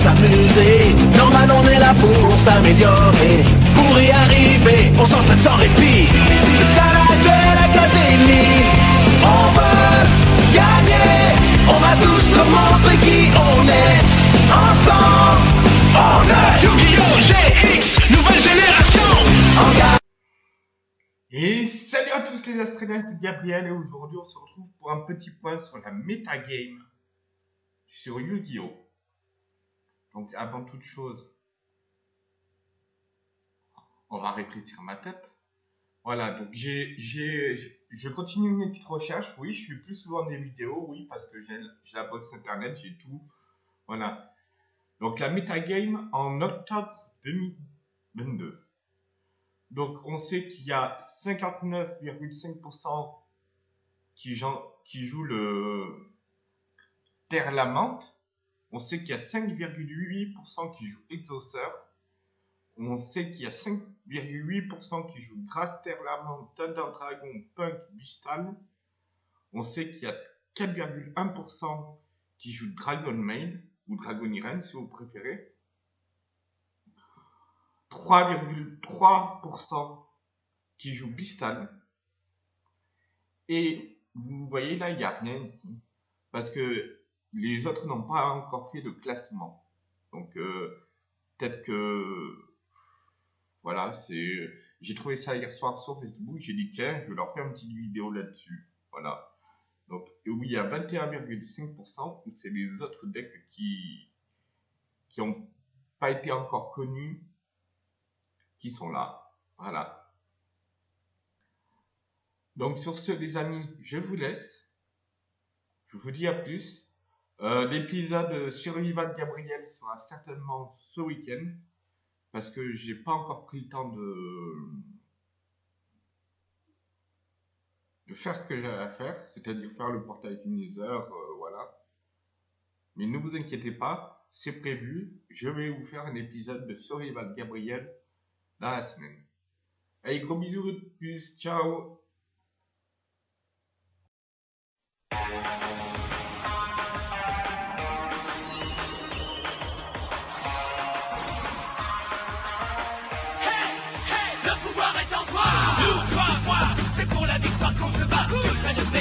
s'amuser. Normal, on est là pour s'améliorer. Pour y arriver, on s'entraîne sans répit. C'est ça la Duel Academy. On veut gagner. On va tous nous montrer qui on est. Ensemble, on est Yu-Gi-Oh! GX, nouvelle génération en garde. Et salut à tous les Astréliens, c'est Gabriel et aujourd'hui on se retrouve pour un petit point sur la metagame sur Yu-Gi-Oh! Donc avant toute chose, on va réfléchir ma tête. Voilà, donc j'ai, je continue mes petites recherches, oui, je suis plus souvent des vidéos, oui, parce que j'ai, j'ai la box internet, j'ai tout. Voilà. Donc la metagame en octobre 2022. Donc, on sait qu'il y a 59,5% qui, qui jouent le Terre Lamante. On sait qu'il y a 5,8% qui jouent Exauceur. On sait qu'il y a 5,8% qui jouent Grasse Terre Lamante, Thunder Dragon, Punk, Bistal. On sait qu'il y a 4,1% qui jouent Dragon Mail ou Dragon Irene si vous préférez. 3,3% qui jouent Bistal. Et vous voyez là, il n'y a rien ici. Parce que les autres n'ont pas encore fait de classement. Donc euh, peut-être que... Voilà, c'est... J'ai trouvé ça hier soir sur Facebook. J'ai dit, tiens, je vais leur faire une petite vidéo là-dessus. Voilà. Donc oui, il y a 21,5%. C'est les autres decks qui qui n'ont pas été encore connus qui sont là. Voilà. Donc sur ce, les amis, je vous laisse. Je vous dis à plus. Euh, L'épisode Survival Gabriel sera certainement ce week-end. Parce que j'ai pas encore pris le temps de, faire ce que j'avais à faire. C'est-à-dire faire le portail Nether, euh, voilà. Mais ne vous inquiétez pas, c'est prévu. Je vais vous faire un épisode de Survival Gabriel dans la semaine. Allez, gros bisous, ciao bat Je